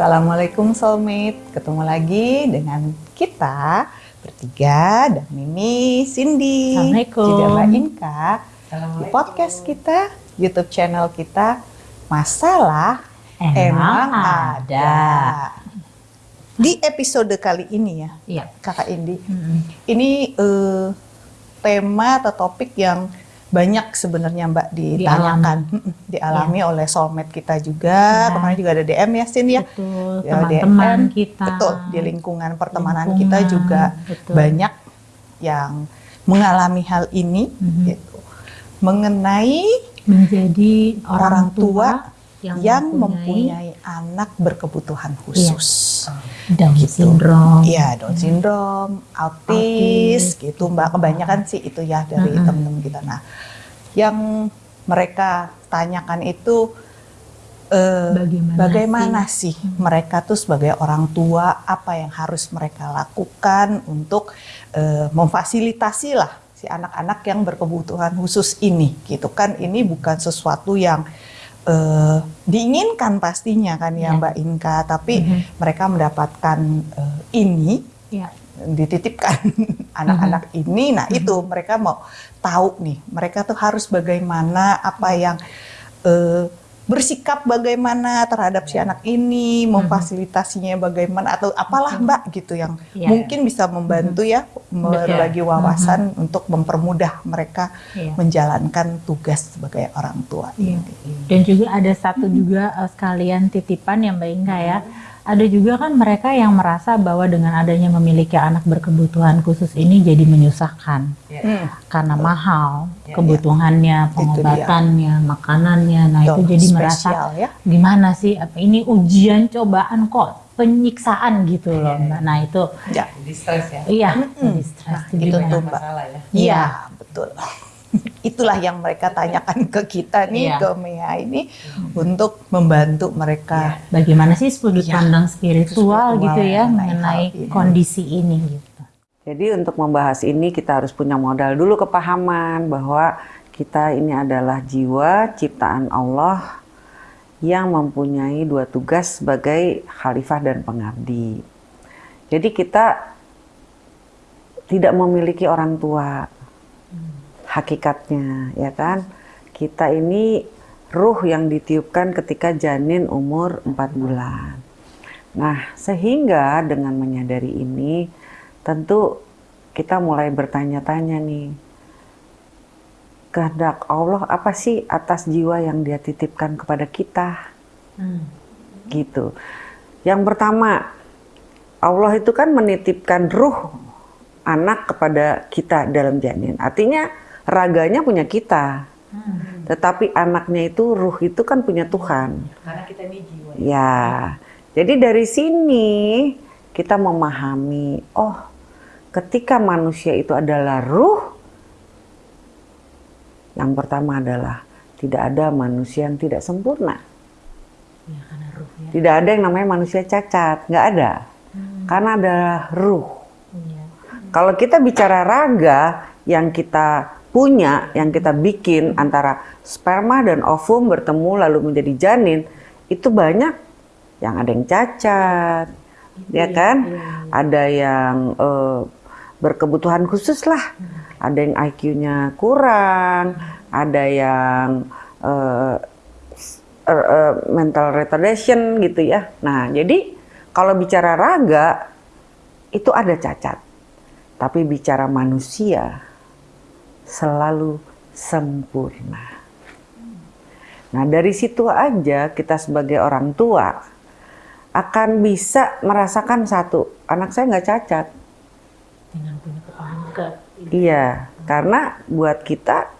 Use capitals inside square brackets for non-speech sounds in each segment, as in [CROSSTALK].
Assalamualaikum soulmate, ketemu lagi dengan kita bertiga dan Mimi, Cindy, Assalamualaikum. juga Mbak Inka di podcast kita, YouTube channel kita Masalah Emang, ada. Di episode kali ini ya, Iya. Kakak Indi, Mm-mm. ini eh, tema atau topik yang banyak sebenarnya Mbak ditanyakan, Mm-mm, dialami oleh soulmate kita juga. Ya. Kemarin juga ada DM ya, Sin ya. Betul, Ya, teman-teman kita. Betul, di lingkungan pertemanan Lingkungan, kita juga betul. banyak yang mengalami hal ini Mhm. gitu. Mengenai menjadi orang, orang tua tua yang, yang, mempunyai, anak berkebutuhan khusus. Down gitu. syndrome. Iya, Down syndrome, autis, gitu Mbak. Kebanyakan sih itu ya dari Mm-mm. teman-teman kita. Nah, yang mereka tanyakan itu eh, Bagaimana, bagaimana sih mereka tuh sebagai orang tua apa yang harus mereka lakukan untuk eh, memfasilitasi lah si anak-anak yang berkebutuhan khusus ini gitu kan ini bukan sesuatu yang eh, diinginkan pastinya kan ya Ya. Mbak Inka tapi Mhm. mereka mendapatkan eh, ini Iya. dititipkan [LAUGHS] anak-anak ini nah itu mereka mau tahu nih mereka tuh harus bagaimana apa yang eh, bersikap bagaimana terhadap si anak ini memfasilitasinya bagaimana atau apalah mbak gitu yang Iya. mungkin bisa membantu ya berbagi wawasan untuk mempermudah mereka Iya. menjalankan tugas sebagai orang tua ini. Dan juga ada satu juga eh, sekalian titipan ya Mbak Inka ya. Ada juga kan mereka yang merasa bahwa dengan adanya memiliki anak berkebutuhan khusus ini jadi menyusahkan Hmm. karena mahal Ya, kebutuhannya, Itu dia. pengobatannya, makanannya. Nah itu Tuh, jadi merasa ya. gimana sih apa ini ujian cobaan kok penyiksaan gitu loh Mbak. Nah itu Ya. Jadi stres ya. iya Mm-mm. jadi stres Nah, jadi itu tuh, Mbak. Masalah ya. Iya, betul. [LAUGHS] Itulah yang mereka tanyakan ke kita nih, Iya. ke Mea ini untuk membantu mereka. Bagaimana sih sudut Iya. pandang spiritual, Spiritual gitu ya mengenai ini. kondisi ini gitu. Jadi untuk membahas ini kita harus punya modal dulu kepahaman bahwa kita ini adalah jiwa ciptaan Allah yang mempunyai dua tugas sebagai khalifah dan pengabdi. Jadi kita tidak memiliki orang tua hakikatnya ya kan. Kita ini ruh yang ditiupkan ketika janin umur 4 bulan. Nah, sehingga dengan menyadari ini, tentu kita mulai bertanya-tanya nih, kehendak Allah apa sih atas jiwa yang dia titipkan kepada kita? Gitu. Yang pertama, Allah itu kan menitipkan ruh anak kepada kita dalam janin. Artinya raganya punya kita. Tetapi anaknya itu ruh itu kan punya Tuhan. Karena kita ini jiwa. Ya, jadi dari sini kita memahami, oh, ketika manusia itu adalah ruh, yang pertama adalah tidak ada manusia yang tidak sempurna. Ya, karena ruh ya. Tidak ada yang namanya manusia cacat, nggak ada. Karena adalah ruh. Iya. Kalau kita bicara raga yang kita punya, yang kita bikin antara sperma dan ovum bertemu lalu menjadi janin, itu banyak yang ada yang cacat, ya kan? Ada yang eh, berkebutuhan khusus lah, ada yang IQ-nya kurang, ada yang eh, eh, mental retardation gitu ya. Nah, jadi kalau bicara raga itu ada cacat. Tapi bicara manusia selalu sempurna. Nah, dari situ aja kita sebagai orang tua akan bisa merasakan satu, anak saya nggak cacat. Dengan punya kepahaman ke Iya, karena buat kita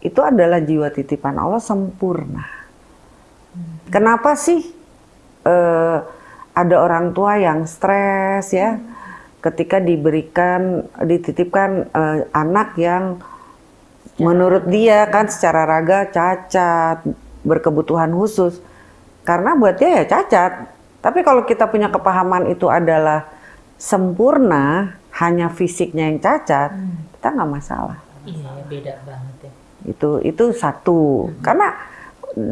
itu adalah jiwa titipan Allah sempurna. Kenapa sih eh, ada orang tua yang stres ya ketika diberikan dititipkan eh, anak yang menurut dia kan secara raga cacat, berkebutuhan khusus. Karena buat dia ya cacat. Tapi kalau kita punya kepahaman itu adalah sempurna, hanya fisiknya yang cacat, kita nggak masalah. Iya, beda banget ya. Itu itu satu. Karena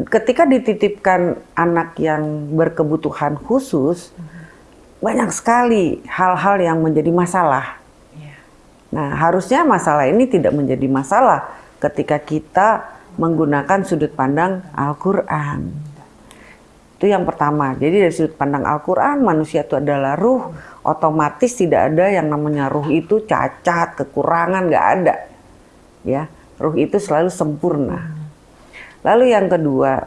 ketika dititipkan anak yang berkebutuhan khusus, banyak sekali hal-hal yang menjadi masalah. Nah, harusnya masalah ini tidak menjadi masalah ketika kita menggunakan sudut pandang Al-Quran. Itu yang pertama. Jadi dari sudut pandang Al-Quran, manusia itu adalah ruh. Otomatis tidak ada yang namanya ruh itu cacat, kekurangan, nggak ada. Ya, ruh itu selalu sempurna. Lalu yang kedua,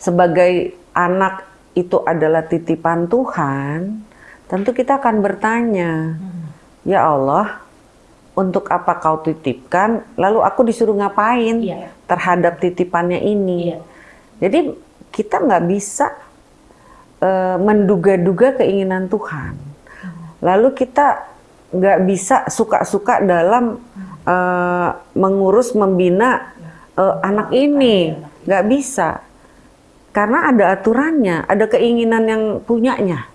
sebagai anak itu adalah titipan Tuhan, tentu kita akan bertanya, ya Allah, untuk apa kau titipkan, lalu aku disuruh ngapain Iya. terhadap titipannya ini. Iya. Jadi kita nggak bisa eh, menduga-duga keinginan Tuhan. Lalu kita nggak bisa suka-suka dalam eh, mengurus, membina eh, anak ini, nggak bisa. Karena ada aturannya, ada keinginan yang punyanya.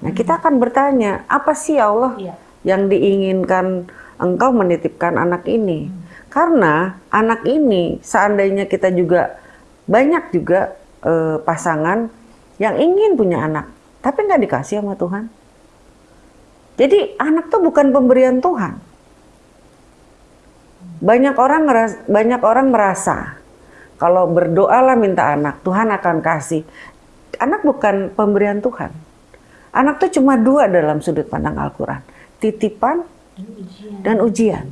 Nah, kita akan bertanya, apa sih ya Allah Iya. Yang diinginkan engkau menitipkan anak ini? Karena anak ini seandainya kita juga banyak juga eh, pasangan yang ingin punya anak, tapi nggak dikasih sama Tuhan. Jadi anak tuh bukan pemberian Tuhan. Banyak orang ngeras- banyak orang merasa kalau berdoalah minta anak, Tuhan akan kasih. Anak bukan pemberian Tuhan. Anak tuh cuma dua dalam sudut pandang Al-Quran. Titipan dan ujian.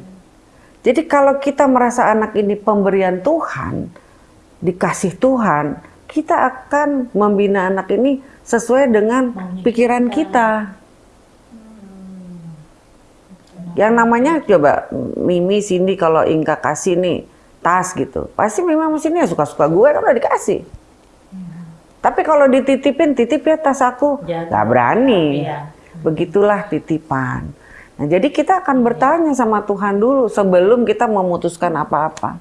Jadi kalau kita merasa anak ini pemberian Tuhan, dikasih Tuhan, kita akan membina anak ini sesuai dengan pikiran kita. Yang namanya coba Mimi sini kalau Inka kasih nih tas gitu, pasti Mimi sama ya suka-suka gue kan udah dikasih. Tapi kalau dititipin, titip ya tas aku, Jaga. nggak berani. Begitulah titipan. Nah, jadi kita akan bertanya sama Tuhan dulu sebelum kita memutuskan apa-apa.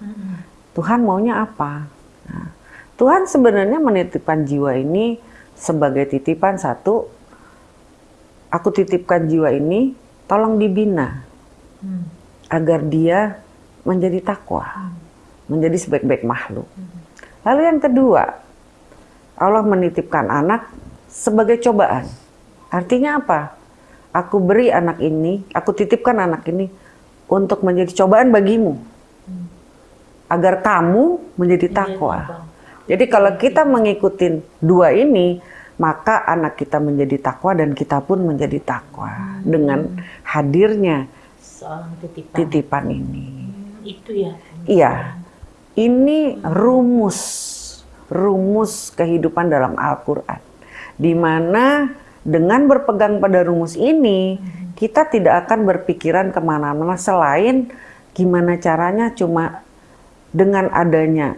Tuhan maunya apa? Nah, Tuhan sebenarnya menitipkan jiwa ini sebagai titipan satu. Aku titipkan jiwa ini, tolong dibina Hmm. agar dia menjadi takwa, menjadi sebaik-baik makhluk. Lalu yang kedua, Allah menitipkan anak sebagai cobaan. Artinya apa? Aku beri anak ini, aku titipkan anak ini untuk menjadi cobaan bagimu. Agar kamu menjadi takwa. Jadi kalau kita mengikuti dua ini, maka anak kita menjadi takwa dan kita pun menjadi takwa dengan hadirnya Seorang titipan. titipan ini. Hmm, itu ya. Iya, ini rumus, rumus kehidupan dalam Al-Quran. Di mana dengan berpegang pada rumus ini, kita tidak akan berpikiran ke mana-mana selain gimana caranya cuma dengan adanya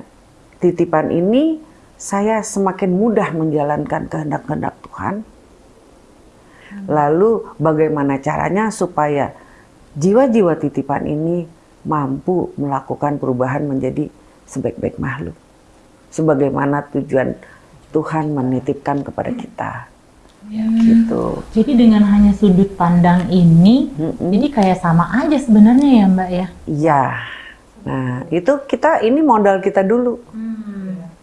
titipan ini, saya semakin mudah menjalankan kehendak-kehendak Tuhan. Lalu bagaimana caranya supaya jiwa-jiwa titipan ini mampu melakukan perubahan menjadi sebaik-baik makhluk. Sebagaimana tujuan Tuhan menitipkan kepada kita. Gitu. Jadi dengan hanya sudut pandang ini, Mm-mm. jadi kayak sama aja sebenarnya ya Mbak ya. Iya. Nah, itu kita ini modal kita dulu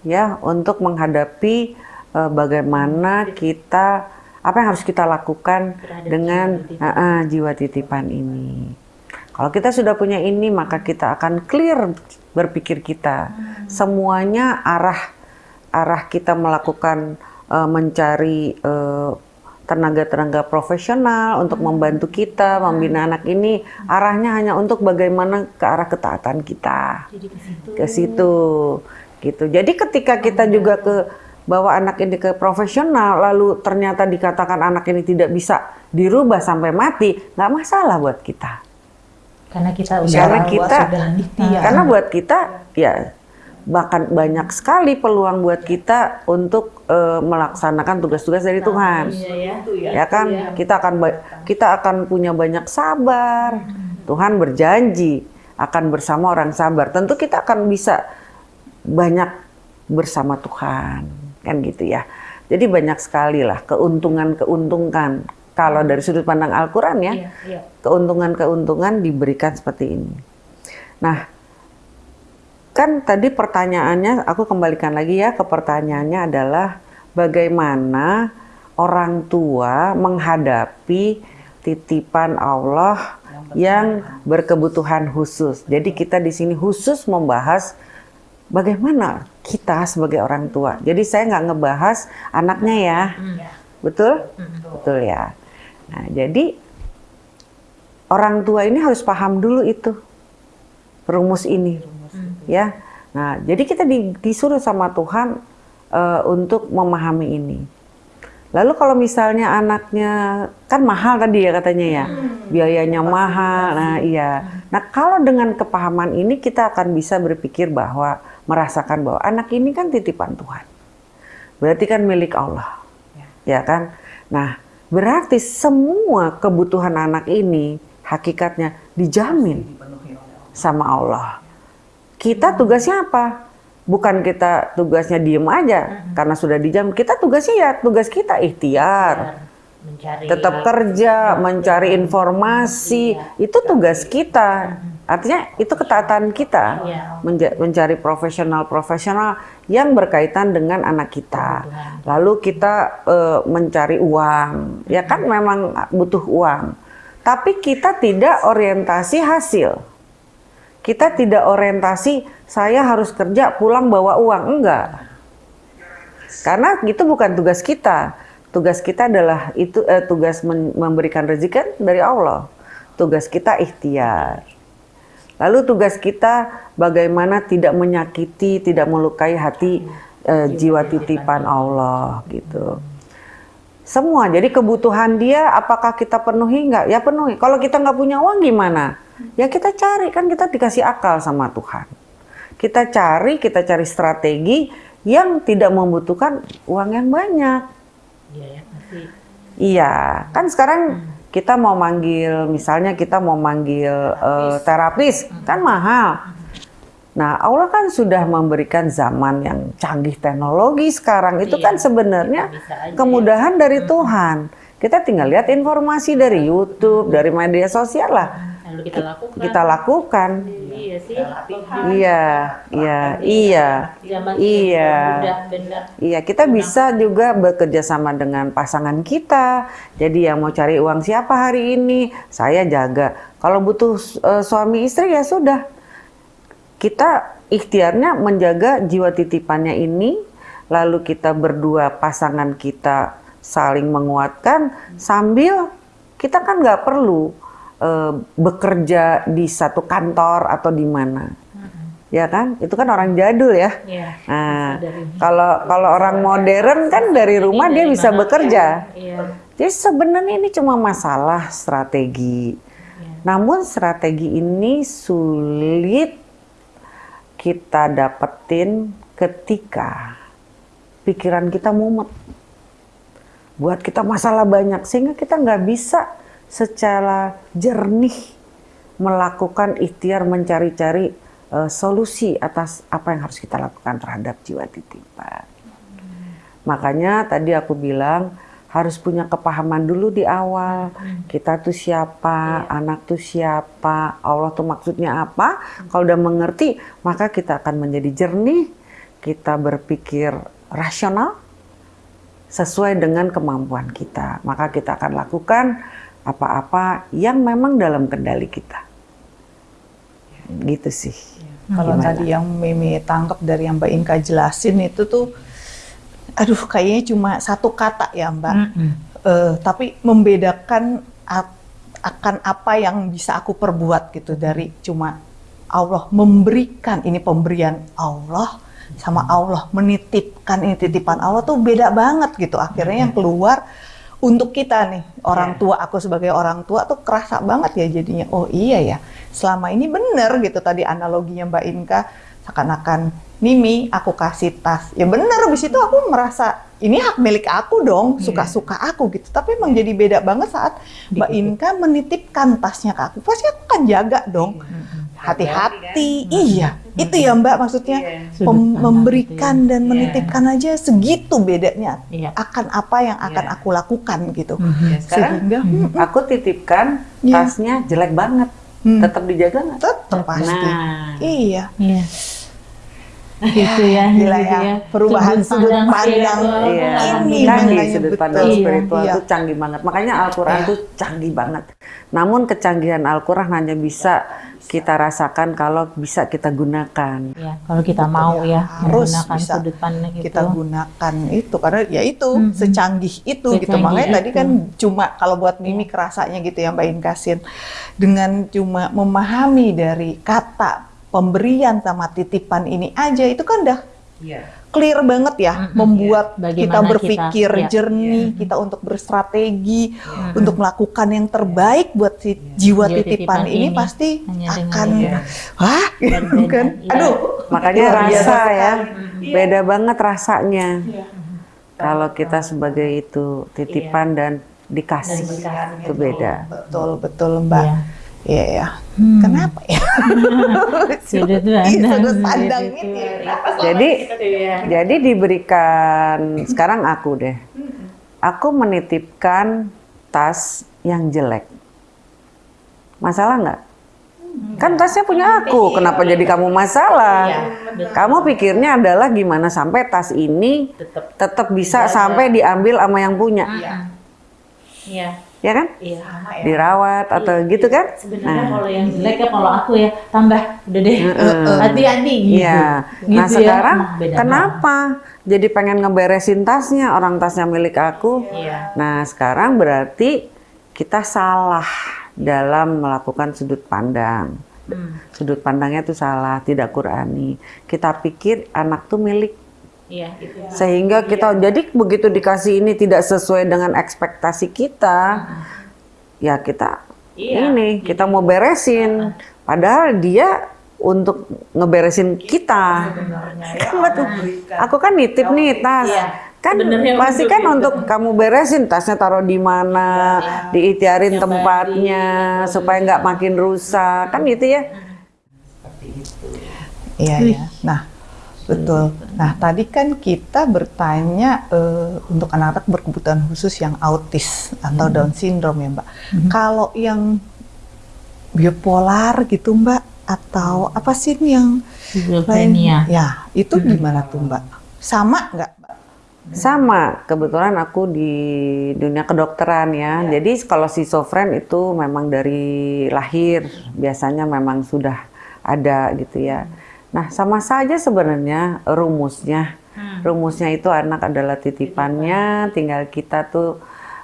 ya untuk menghadapi eh, bagaimana kita apa yang harus kita lakukan Terhadap dengan jiwa titipan. ah, ah, jiwa titipan ini. Kalau kita sudah punya ini, maka kita akan clear berpikir kita. Semuanya arah arah kita melakukan eh, mencari eh, tenaga-tenaga profesional untuk membantu kita membina anak ini arahnya hanya untuk bagaimana ke arah ketaatan kita Jadi ke situ. ke situ gitu. Jadi ketika kita juga ke bawa anak ini ke profesional lalu ternyata dikatakan anak ini tidak bisa dirubah sampai mati, nggak masalah buat kita. Karena kita udah Karena kita sudah ikhtiar. karena buat kita ya bahkan banyak sekali peluang buat kita untuk eh, melaksanakan tugas-tugas dari Tuhan. Iya ya. Ya kan? Kita akan kita akan punya banyak sabar. Tuhan berjanji akan bersama orang sabar. Tentu kita akan bisa banyak bersama Tuhan. Kan gitu ya. Jadi banyak sekali lah keuntungan-keuntungan kalau dari sudut pandang Al-Qur'an ya. Iya, iya. Keuntungan-keuntungan diberikan seperti ini. Nah, kan tadi pertanyaannya aku kembalikan lagi ya ke pertanyaannya adalah bagaimana orang tua menghadapi titipan Allah yang berkebutuhan khusus. Jadi kita di sini khusus membahas bagaimana kita sebagai orang tua. Jadi saya nggak ngebahas anaknya ya, betul? Betul ya. Nah, jadi orang tua ini harus paham dulu itu rumus ini, ya. Nah, jadi kita di, disuruh sama Tuhan uh, untuk memahami ini. Lalu kalau misalnya anaknya kan mahal tadi ya katanya ya, biayanya mahal. Nah iya. Nah kalau dengan kepahaman ini kita akan bisa berpikir bahwa merasakan bahwa anak ini kan titipan Tuhan. Berarti kan milik Allah, ya kan? Nah berarti semua kebutuhan anak ini hakikatnya dijamin sama Allah. Kita tugasnya apa? bukan kita tugasnya diem aja karena sudah dijam. Kita tugasnya ya tugas kita ikhtiar. Mencari tetap kerja mencari informasi. Iya, itu tugas kita. Artinya itu ketaatan kita iya. mencari profesional profesional yang berkaitan dengan anak kita. Lalu kita uh, mencari uang. Ya kan memang butuh uang. Tapi kita tidak orientasi hasil kita tidak orientasi saya harus kerja pulang bawa uang enggak. Karena itu bukan tugas kita. Tugas kita adalah itu eh, tugas memberikan rezeki dari Allah. Tugas kita ikhtiar. Lalu tugas kita bagaimana tidak menyakiti, tidak melukai hati eh, jiwa titipan Allah gitu. Semua. Jadi kebutuhan dia apakah kita penuhi enggak? Ya penuhi. Kalau kita nggak punya uang gimana? Ya kita cari kan kita dikasih akal sama Tuhan. Kita cari, kita cari strategi yang tidak membutuhkan uang yang banyak. Iya, ya, Iya, kan sekarang hmm. kita mau manggil, misalnya kita mau manggil terapis, uh, terapis hmm. kan mahal. Nah, Allah kan sudah memberikan zaman yang canggih teknologi sekarang. Itu iya, kan sebenarnya kemudahan dari hmm. Tuhan. Kita tinggal lihat informasi dari YouTube, dari media sosial lah lalu kita lakukan. Kita lakukan. Iya sih. Iya, iya, iya. Iya. Iya, kita bisa juga bekerja sama dengan pasangan kita. Jadi yang mau cari uang siapa hari ini, saya jaga. Kalau butuh uh, suami istri ya sudah. Kita ikhtiarnya menjaga jiwa titipannya ini, lalu kita berdua pasangan kita saling menguatkan sambil kita kan nggak perlu uh, bekerja di satu kantor atau di mana. Ya kan? Itu kan orang jadul ya. ya nah, kalau kalau orang modern kan dari rumah dia bisa bekerja. Ya. Jadi sebenarnya ini cuma masalah strategi. Ya. Namun strategi ini sulit kita dapetin ketika pikiran kita mumet. Buat kita masalah banyak sehingga kita nggak bisa secara jernih melakukan ikhtiar mencari-cari uh, solusi atas apa yang harus kita lakukan terhadap jiwa titipan. Hmm. Makanya tadi aku bilang harus punya kepahaman dulu di awal. Hmm. Kita tuh siapa, yeah. anak tuh siapa, Allah tuh maksudnya apa. Hmm. Kalau udah mengerti, maka kita akan menjadi jernih, kita berpikir rasional sesuai dengan kemampuan kita. Maka kita akan lakukan apa-apa yang memang dalam kendali kita. Gitu sih. Ya. Kalau tadi yang Mimi tangkap dari yang Mbak Inka jelasin itu tuh, aduh kayaknya cuma satu kata ya Mbak. Mm -hmm. uh, tapi membedakan akan apa yang bisa aku perbuat gitu dari cuma Allah memberikan ini pemberian Allah sama Allah menitipkan ini titipan Allah tuh beda banget gitu akhirnya yang keluar untuk kita nih orang yeah. tua aku sebagai orang tua tuh kerasa banget ya jadinya oh iya ya selama ini bener gitu tadi analoginya Mbak Inka seakan-akan Mimi aku kasih tas ya bener habis itu aku merasa ini hak milik aku dong iya. suka-suka aku gitu. Tapi emang jadi beda banget saat Mbak Inka menitipkan tasnya ke aku. Pasti aku kan jaga dong. Iya hati-hati. Kan? Iya, hmm. itu ya Mbak maksudnya iya. memberikan gitu ya. dan iya. menitipkan aja segitu bedanya iya. akan apa yang akan iya. aku lakukan gitu. Hmm. Ya, sekarang Sehingga hmm. aku titipkan iya. tasnya jelek banget. Hmm. Tetap dijaga nggak? Tetap pasti. Nah. Iya. iya. gitu ya Gila gitu ya, perubahan sudut pandang. Iya, Ini canggih sudut pandang Iya. spiritual Iya. tuh canggih banget. Makanya Al-Quran Iya. tuh canggih banget. Namun kecanggihan Al-Quran hanya bisa kita rasakan kalau bisa kita gunakan. ya kalau kita mau ya Harus menggunakan bisa sudut pandang itu kita gunakan itu karena ya itu Mhm. secanggih itu gitu Secanggih makanya tadi itu. kan cuma kalau buat Mimi kerasanya gitu ya Mbak Inkasin dengan cuma memahami dari kata pemberian sama titipan ini aja itu kan udah clear banget ya Mhm, membuat iya. Bagaimana kita berpikir kita, iya. jernih kita untuk berstrategi untuk melakukan yang terbaik buat si jiwa Jiwa titipan, titipan ini, ini. pasti Hanya akan itu. wah gitu [LAUGHS] kan iya. aduh Makanya rasa ya, sekali. beda banget rasanya. Kalau kita sebagai itu titipan dan dikasih, Dan dikasih. itu beda. betul betul Mbak Iya. Iya ya. Hmm. Kenapa ya? [LAUGHS] Sudut Iya, pandang sudut pandang ini. Jadi, Iya. jadi diberikan sekarang aku deh. Aku menitipkan tas yang jelek. Masalah nggak? Kan tasnya punya aku, kenapa jadi kamu masalah? Kamu pikirnya adalah gimana sampai tas ini tetap bisa sampai diambil sama yang punya, Iya. Ya kan? Iya. Dirawat atau gitu kan? Sebenarnya kalau yang jelek ya kalau aku ya tambah udah deh hati-hati gitu. Iya. Nah Gitu ya. sekarang Nah, beda kenapa jadi pengen ngeberesin tasnya orang tasnya milik aku? Iya. Nah sekarang berarti kita salah dalam melakukan sudut pandang. Hmm. Sudut pandangnya itu salah, tidak Qurani. Kita pikir anak tuh milik Iya, itu. sehingga kita jadi begitu dikasih ini tidak sesuai dengan ekspektasi kita, ya kita Iya. ini kita mau beresin, padahal dia untuk ngeberesin kita. Kan [LAUGHS] betul. Aku kan nitip nih tas. Iya. Kan pasti kan itu. untuk kamu beresin tasnya taruh di mana, diitiarin Setiap tempatnya supaya nggak makin rusak, kan gitu ya. Iya ya. Nah, betul. Nah, tadi kan kita bertanya eh, untuk anak-anak berkebutuhan khusus yang autis atau Hmm. Down syndrome ya, Mbak. Kalau yang bipolar gitu, Mbak, atau apa sih ini yang lain? Schizophrenia. Ya, itu gimana tuh, Mbak? Sama nggak, Mbak? Sama, kebetulan aku di dunia kedokteran ya. Jadi kalau schizofren itu memang dari lahir, biasanya memang sudah ada gitu ya. Nah, sama saja sebenarnya rumusnya. Rumusnya itu anak adalah titipannya, tinggal kita tuh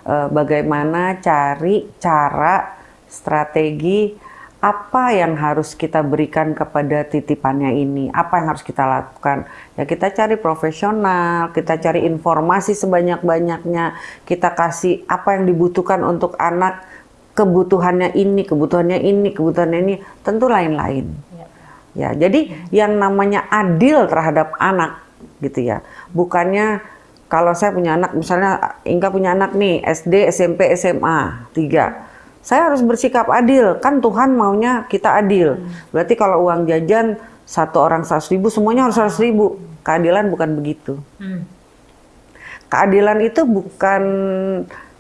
eh, bagaimana cari cara, strategi apa yang harus kita berikan kepada titipannya ini, apa yang harus kita lakukan. Ya kita cari profesional, kita cari informasi sebanyak-banyaknya, kita kasih apa yang dibutuhkan untuk anak, kebutuhannya ini, kebutuhannya ini, kebutuhannya ini, tentu lain-lain. Ya, jadi yang namanya adil terhadap anak gitu ya. Bukannya kalau saya punya anak, misalnya Inka punya anak nih, SD, SMP, SMA, tiga. Saya harus bersikap adil, kan Tuhan maunya kita adil. Berarti kalau uang jajan satu orang 100 ribu, semuanya harus 100 ribu. Keadilan bukan begitu. Hmm. Keadilan itu bukan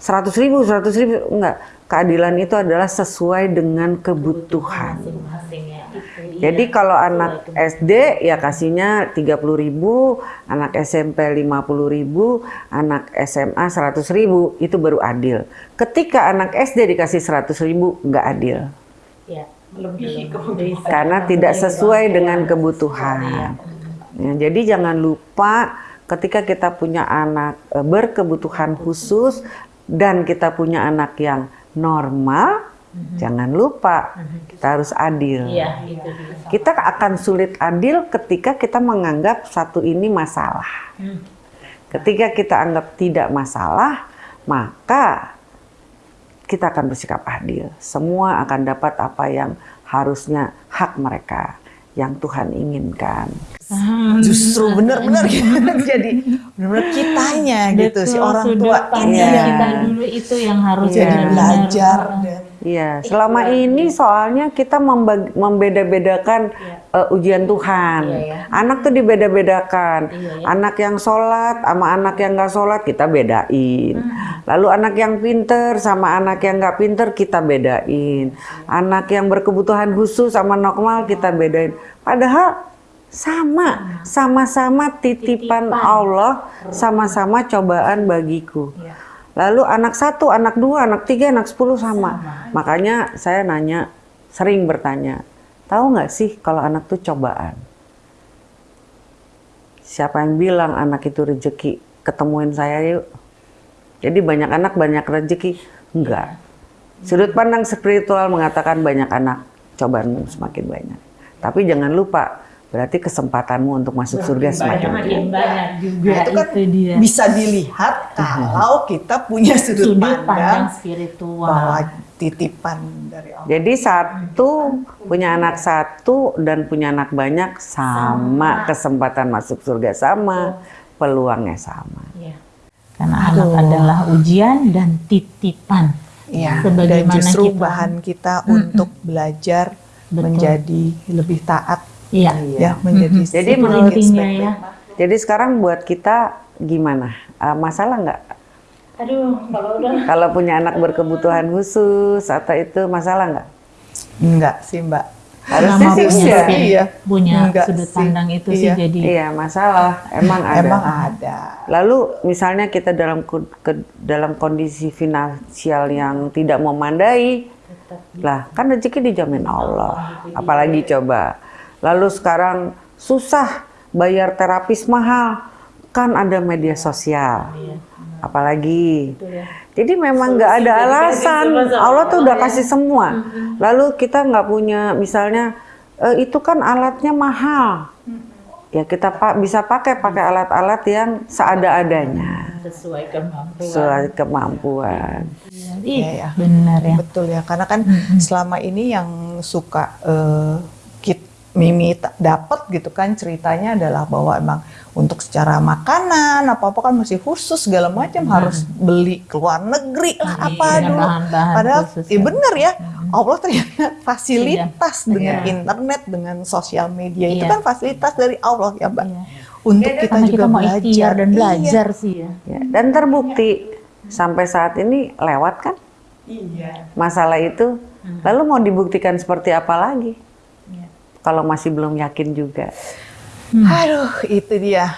100 ribu, 100 ribu, enggak. Keadilan itu adalah sesuai dengan kebutuhan. Masing-masing ya. Dia. Jadi kalau anak SD ya kasihnya 30.000, ribu, anak SMP 50.000, ribu, anak SMA 100.000, ribu, itu baru adil. Ketika anak SD dikasih 100.000, ribu, nggak adil. Ya, lebih kebutuhan. Karena tidak sesuai dengan kebutuhan. Ya, jadi jangan lupa ketika kita punya anak eh, berkebutuhan khusus dan kita punya anak yang normal, jangan lupa kita harus adil. Iya, itu dia. Kita akan sulit adil ketika kita menganggap satu ini masalah. Hmm. Ketika kita anggap tidak masalah, maka kita akan bersikap adil. Semua akan dapat apa yang harusnya hak mereka yang Tuhan inginkan. Justru benar-benar gitu. [LAUGHS] Jadi benar-benar kitanya gitu si Betul, orang tua ini Iya. yang kita dulu itu yang harus jadi benar-benar- belajar dan Iya, selama ini soalnya kita membeda-bedakan eh, ujian Tuhan. Iya, ya. Anak tuh dibeda-bedakan. Iya, ya. Anak yang sholat sama anak yang nggak sholat kita bedain. Lalu anak yang pinter sama anak yang nggak pinter kita bedain. Anak yang berkebutuhan khusus sama normal kita bedain. Padahal Sama, sama-sama titipan Allah, sama-sama cobaan bagiku. Iya. Lalu anak satu, anak dua, anak tiga, anak sepuluh sama. Makanya saya nanya, sering bertanya, tahu nggak sih kalau anak tuh cobaan? Siapa yang bilang anak itu rezeki? Ketemuin saya yuk. Jadi banyak anak banyak rezeki? Enggak. Sudut pandang spiritual mengatakan banyak anak, cobaanmu semakin banyak. Tapi jangan lupa, berarti kesempatanmu untuk masuk surga semakin banyak. Banyak juga Nah, itu kan itu dia. bisa dilihat kalau [LAUGHS] kita punya sudut, Sudut pandang, pandang spiritual. bahwa titipan dari Allah. Jadi satu punya anak satu dan punya anak banyak sama, kesempatan masuk surga sama, peluangnya sama. Iya. Karena anak adalah ujian dan titipan. Iya, dan justru kita- bahan kita untuk belajar Betul. menjadi lebih taat, Iya. ya menjadi Jadi sedikit menurut- ya. Jadi sekarang buat kita gimana? Eh, masalah nggak? Aduh, kalau udah [LAUGHS] Kalau punya anak berkebutuhan khusus atau itu masalah nggak? Enggak sih mbak. Harusnya sih punya, spirit, Iya. punya Enggak sudut sih. pandang itu sih Iya. jadi Iya masalah, emang ada. Emang ada. Lalu misalnya kita dalam ke- dalam kondisi finansial yang tidak memandai, lah kan rezeki dijamin Allah. Apalagi coba. Lalu sekarang susah bayar terapis mahal, kan ada media sosial. Apalagi. Jadi memang nggak ada alasan. Allah tuh udah kasih semua. Lalu kita nggak punya, misalnya "Eh, itu kan alatnya mahal. Ya kita pak bisa pakai pakai alat-alat yang seada-adanya, sesuai kemampuan. sesuai kemampuan. Iya, ya. benar ya. Betul ya, karena kan selama ini yang suka kit Mimi dapat gitu kan ceritanya adalah bahwa emang untuk secara makanan apa apa kan masih khusus segala macam harus beli ke luar negeri lah apa Dengan dulu. bahan-bahan Padahal khusus ya ya. bener ya Allah ternyata [LAUGHS] fasilitas dengan Iya. internet dengan sosial media itu Iya. kan fasilitas dari Allah ya mbak. Iya. Untuk kita Karena juga kita mau belajar dan Iya. belajar sih ya. Ya, dan terbukti sampai saat ini lewat kan Iya. masalah itu. Lalu mau dibuktikan seperti apa lagi? Kalau masih belum yakin juga. Aduh, itu dia.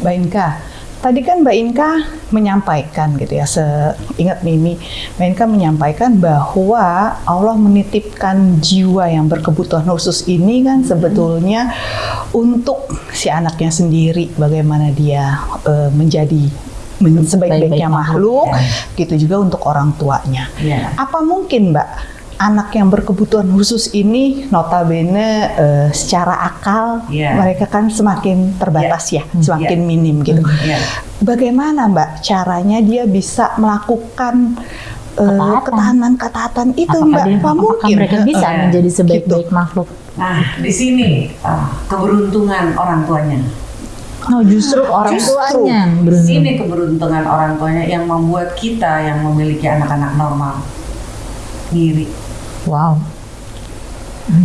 Mbak Inka, tadi kan Mbak Inka menyampaikan gitu ya, seingat Mimi, Mbak Inka menyampaikan bahwa Allah menitipkan jiwa yang berkebutuhan khusus ini kan sebetulnya untuk si anaknya sendiri, bagaimana dia eh, menjadi men- sebaik-baiknya Sebaik-baik makhluk, gitu juga untuk orang tuanya. Iya. Apa mungkin Mbak anak yang berkebutuhan khusus ini notabene eh, secara akal Iya. mereka kan semakin terbatas ya, semakin minim gitu. Iya. Bagaimana Mbak caranya dia bisa melakukan eh, Ketaatan. ketahanan ketaatan itu Apakah, Mbak? dia- Apa apakah mungkin? mereka bisa Iya. menjadi sebaik-baik makhluk? Nah, di sini ah, keberuntungan orang tuanya. Oh, justru orang Justru. tuanya beruntung. sini keberuntungan orang tuanya yang membuat kita yang memiliki anak-anak normal ngiri. Wow.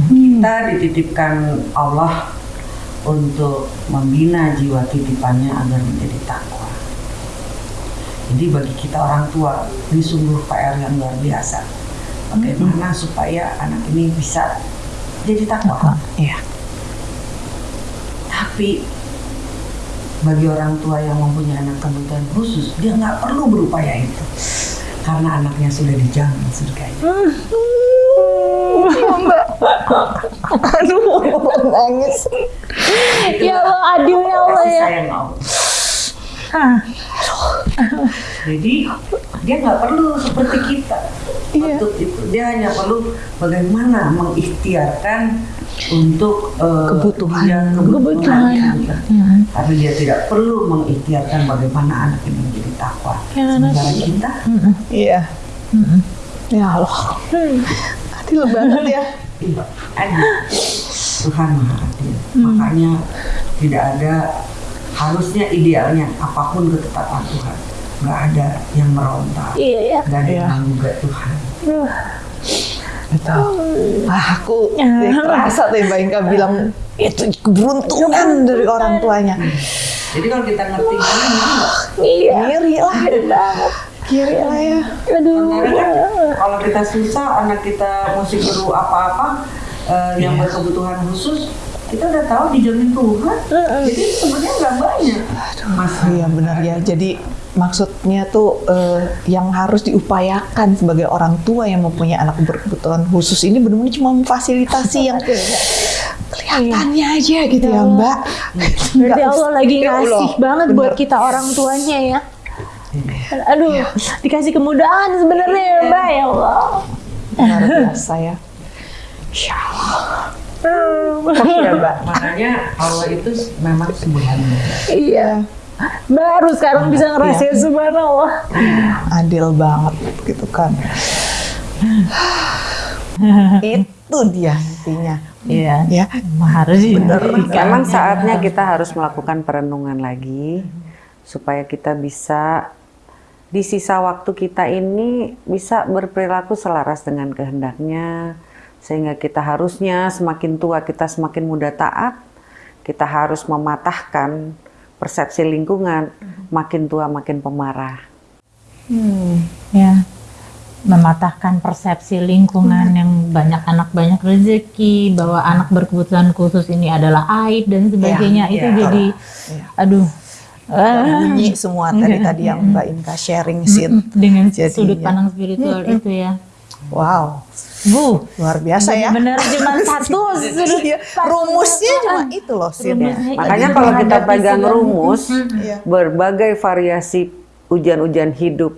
Kita dititipkan Allah untuk membina jiwa titipannya agar menjadi takwa. Jadi bagi kita orang tua ini sungguh PR yang luar biasa. Bagaimana supaya anak ini bisa jadi takwa. Iya. Tapi bagi orang tua yang mempunyai anak kebutuhan khusus, dia nggak perlu berupaya itu. Karena anaknya sudah dijamin surganya. Aduh, nangis. Ya Allah, adil ya Allah ya. sayang Allah. Hah. Jadi dia nggak perlu seperti kita. Iya. Untuk itu dia hanya perlu bagaimana mengikhtiarkan untuk eh, Kebutuhan. dia kebutuhan. Kebutuhan. Gitu. Tapi dia tidak perlu mengikhtiarkan bagaimana anak ini menjadi takwa. Ya, Sementara kita Iya. Ya Allah. Adil banget ya. Iya, adil. Tuhan maha adil. Makanya tidak ada harusnya idealnya apa pun ketetapan Tuhan. Nggak ada yang meronta. Iya ya. Nggak ada Iya. yang menggugat Tuhan. Betul. Ah, aku [LAUGHS] jadi kerasa tuh Mbak Inka bilang itu keberuntungan dari orang tuanya. Jadi kalau kita ngerti ini, Iya. Kiri lah. Kiri lah ya. Aduh. Kan kalau kita susah, anak kita mesti perlu apa-apa eh, yang berkebutuhan khusus, kita udah tahu dijamin Tuhan. Jadi sebenarnya nggak banyak. Aduh, iya benar ya. Jadi maksudnya tuh eh, yang harus diupayakan sebagai orang tua yang mempunyai anak berkebutuhan khusus ini benar-benar cuma memfasilitasi yang kelihatannya aja gitu ya Mbak. Berarti Allah lagi Ya Allah, ngasih banget buat bener. kita orang tuanya ya. Aduh, dikasih kemudahan sebenarnya ya Mbak ya Allah. Luar biasa ya. Insya Allah. Iya, Mbak. Makanya Allah itu memang subhanallah. Iya. Baru sekarang bisa ngerasain subhanallah. Adil banget gitu kan. Itu dia intinya. Iya. Ya. Harus Memang saatnya kita harus melakukan perenungan lagi supaya kita bisa di sisa waktu kita ini bisa berperilaku selaras dengan kehendaknya sehingga kita harusnya semakin tua kita semakin mudah taat kita harus mematahkan persepsi lingkungan makin tua makin pemarah Hmm. ya mematahkan persepsi lingkungan yang banyak anak banyak rezeki bahwa anak berkebutuhan khusus ini adalah aib dan sebagainya itu iya. jadi Iya. aduh ah, bunyi semua tadi tadi yang Mbak Inka sharing sih. dengan Jadinya. sudut pandang spiritual itu ya. Wow, bu luar biasa ya. benar cuma [LAUGHS] satu sudut Iya, rumusnya cuma itu loh Sin. Makanya kalau kita pegang rumus Iya. berbagai variasi ujian-ujian hidup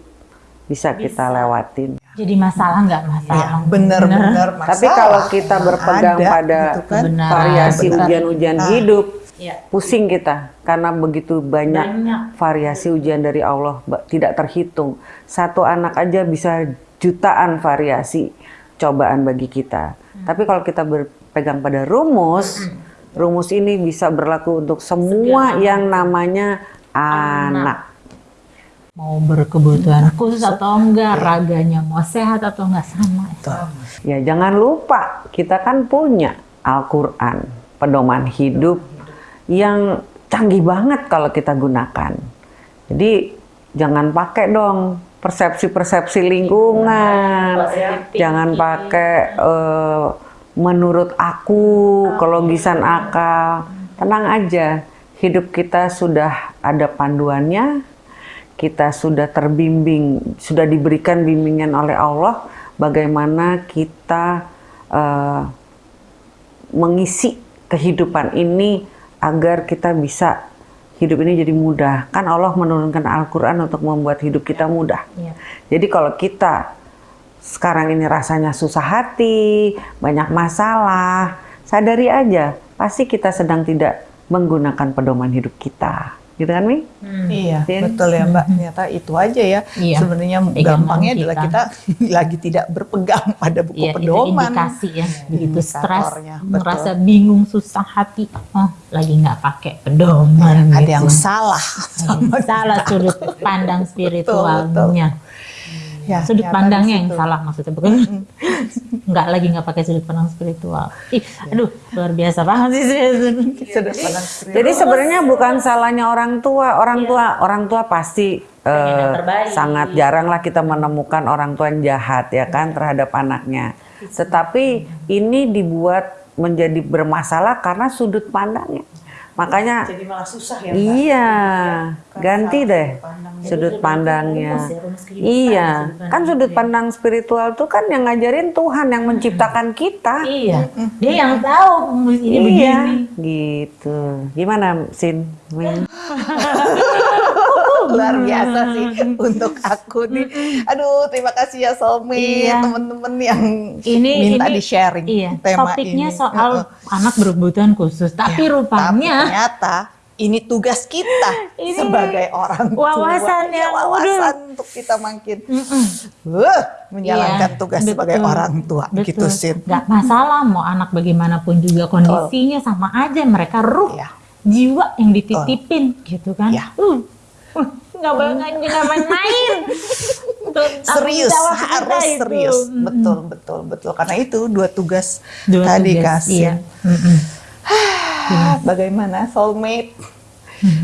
bisa kita lewatin. Jadi masalah nggak masalah. Iya, bener-bener masalah. Tapi kalau kita berpegang Ada, pada gitu kan. Variasi ujian-ujian hidup, Iya. pusing kita karena begitu banyak, Banyak. variasi ujian dari Allah tidak terhitung. Satu anak aja bisa jutaan variasi cobaan bagi kita. Tapi kalau kita berpegang pada rumus, rumus ini bisa berlaku untuk semua yang namanya anak. mau berkebutuhan khusus atau enggak raganya mau sehat atau enggak sama Ya jangan lupa kita kan punya Al-Quran, pedoman hidup yang canggih banget kalau kita gunakan. Jadi jangan pakai dong persepsi-persepsi lingkungan, jangan pakai eh, menurut aku, kelogisan akal. Tenang aja, hidup kita sudah ada panduannya, kita sudah terbimbing, sudah diberikan bimbingan oleh Allah bagaimana kita eh, mengisi kehidupan ini agar kita bisa hidup ini jadi mudah. Kan Allah menurunkan Al-Quran untuk membuat hidup kita mudah. Iya. Jadi kalau kita sekarang ini rasanya susah hati, banyak masalah, sadari aja, pasti kita sedang tidak menggunakan pedoman hidup kita. Gitu kan, Mi? Iya, Sin? betul ya Mbak. Ternyata itu aja ya. Iya. Sebenarnya gampangnya adalah kita. kita [LAUGHS] lagi tidak berpegang pada buku Iya, itu pedoman. indikasi ya. Begitu stres, betul. merasa bingung, susah hati, oh lagi nggak pakai pedoman. Ada gitu. yang salah. Ada yang salah sudut pandang [LAUGHS] spiritualnya. Ya, sudut ternyata pandangnya yang salah maksudnya bukan [LAUGHS] nggak lagi nggak pakai sudut pandang spiritual. Ih, aduh luar biasa banget sih. [LAUGHS] Sudut pandang spiritual. Jadi sebenarnya bukan salahnya orang tua. Orang tua, orang tua pasti eh, sangat jarang lah kita menemukan orang tua yang jahat ya kan terhadap anaknya. Tetapi ini dibuat menjadi bermasalah karena sudut pandangnya. Makanya Jadi malah susah ya Mbak. iya, Kan ganti deh sudut pandangnya. sudut pandangnya. rumus ya, rumus kehidupan, Iya, pandang kan sudut ya. pandang spiritual tuh kan yang ngajarin Tuhan yang menciptakan kita. Iya, dia yang tahu ini Iya, begini. gitu. Gimana, Sin? [LAUGHS] Luar biasa sih [LAUGHS] untuk aku nih. Aduh, terima kasih ya Somi, Iya. temen-temen yang Ini minta ini di sharing Iya, tema topiknya ini. soal Heeh. anak berkebutuhan khusus, tapi Ya, Tapi rupanya ternyata ini tugas kita [LAUGHS] Ini sebagai orang tua. wawasan Ya, yang wawasan untuk kita makin Mm-mm. uh, menjalankan Iya, tugas betul. sebagai orang tua Betul. gitu Sin. Nggak masalah mau anak bagaimanapun juga kondisinya sama aja mereka ruh Iya. jiwa yang dititipin gitu kan. Iya. Uh, uh, nggak nggak main-main. Serius harus itu. serius Mm-mm. betul betul betul karena itu dua tugas Dua tadi tugas, kasih iya. Ah, bagaimana soulmate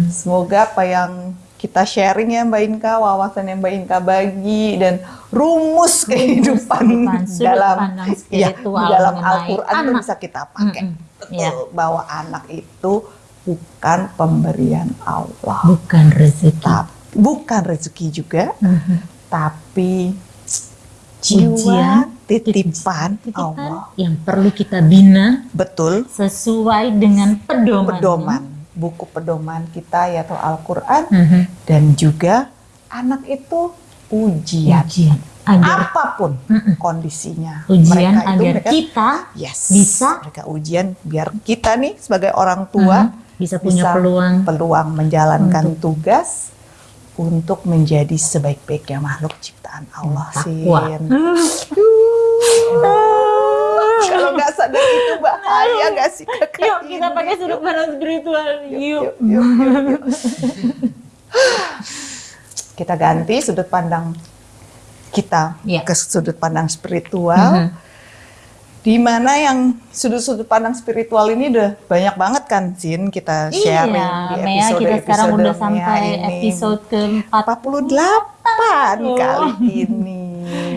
semoga apa yang kita sharing ya Mbak Inka wawasan yang Mbak Inka bagi dan rumus kehidupan kehidupan, sudut dalam ya, dalam Al-Quran itu bisa kita pakai Mm-mm. Iya. bahwa anak itu bukan pemberian Allah. Bukan rezeki. Tap- bukan rezeki juga, Mhm. tapi jiwa Ujian, titipan Titipan Allah. yang perlu kita bina Betul, sesuai dengan pedoman. pedoman. Buku pedoman kita yaitu Al-Qur'an Mhm. dan juga anak itu ujian. Ujian agar Apa pun Mm-mm. kondisinya. ujian Mereka itu agar mereka- kita yes, bisa mereka ujian biar kita nih sebagai orang tua mhm, bisa punya bisa peluang peluang menjalankan tugas untuk menjadi sebaik-baiknya makhluk ciptaan Allah sih. Kalau nggak sadar itu bahaya nggak sih kakak? Yuk kita ini? pakai sudut pandang spiritual. Yuk. Yuk, yuk, yuk, yuk. kita ganti sudut pandang kita Iya. ke sudut pandang spiritual. Mhm. Di mana yang sudut-sudut pandang spiritual ini udah banyak banget kan, Zin kita sharing Iya, di Mea episode kita sekarang udah Mea sampai ini. episode ke-4 48 Oh. kali ini.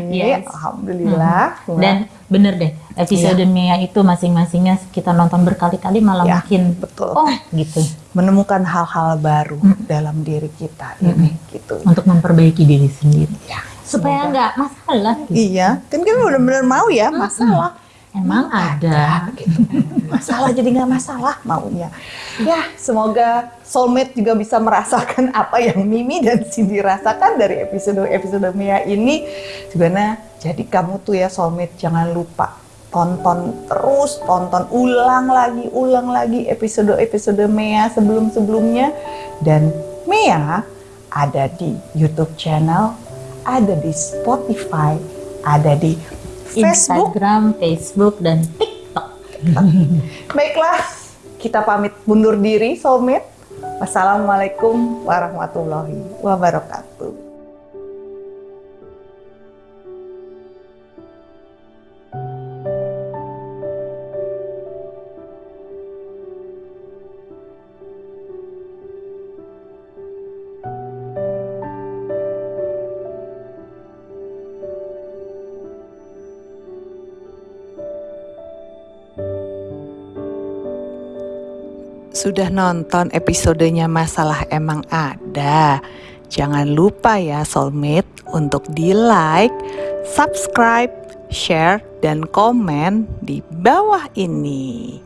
Yes. Alhamdulillah. Dan bener deh, episode Mea itu masing-masingnya kita nonton berkali-kali malah Ya, makin betul. oh gitu menemukan hal-hal baru dalam diri kita ini gitu. untuk memperbaiki diri sendiri Ya, supaya nggak masalah gitu. Iya, kan kita benar-benar mau ya masalah. Emang ada. gitu. [LAUGHS] Masalah jadi nggak masalah maunya. Ya, semoga soulmate juga bisa merasakan apa yang Mimi dan Cindy rasakan dari episode-episode Mia ini. Sebenarnya jadi kamu tuh ya soulmate jangan lupa tonton terus, tonton ulang lagi, ulang lagi episode-episode Mea sebelum-sebelumnya dan Mea ada di YouTube channel, ada di Spotify, ada di Facebook Instagram, Facebook, dan TikTok. [LAUGHS] Baiklah, kita pamit mundur diri, soulmate. Wassalamualaikum warahmatullahi wabarakatuh. Sudah nonton episodenya Masalah Emang Ada? Jangan lupa ya soulmate untuk di like, subscribe, share, dan komen di bawah ini.